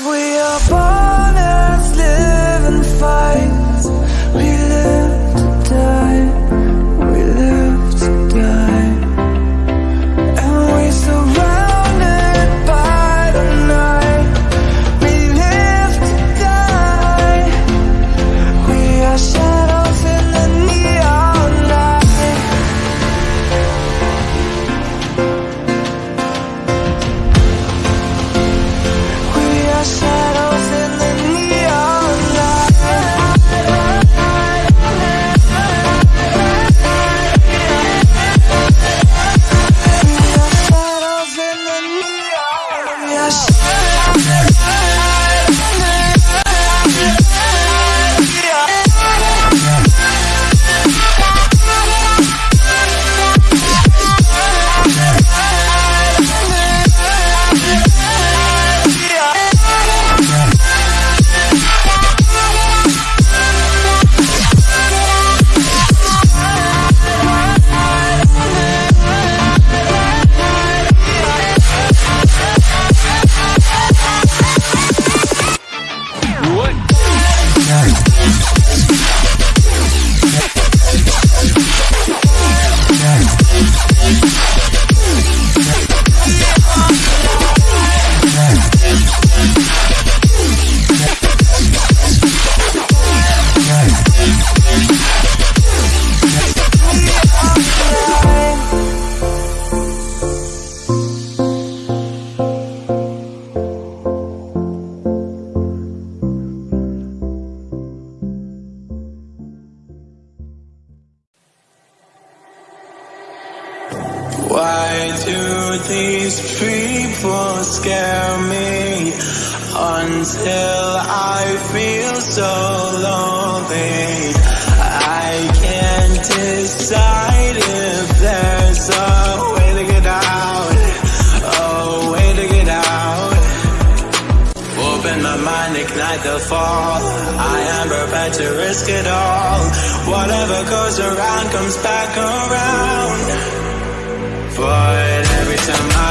we are born do these people scare me until I feel so lonely? I can't decide if there's a way to get out, a way to get out. Open my mind, ignite the fall. I am prepared to risk it all. Whatever goes around comes back around. But every time I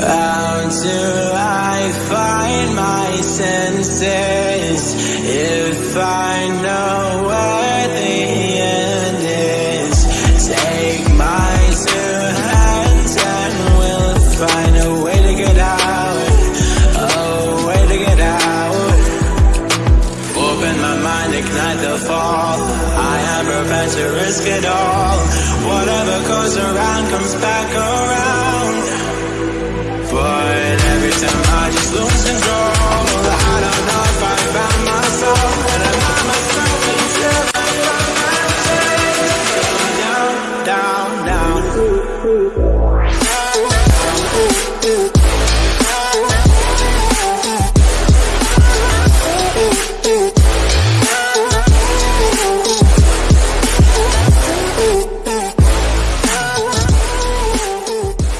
How do I find my senses if I know where the end is? Take my two hands and we'll find a way to get out, a way to get out. Open my mind, ignite the fall. I to risk it all. Whatever goes around comes back around. Ooh.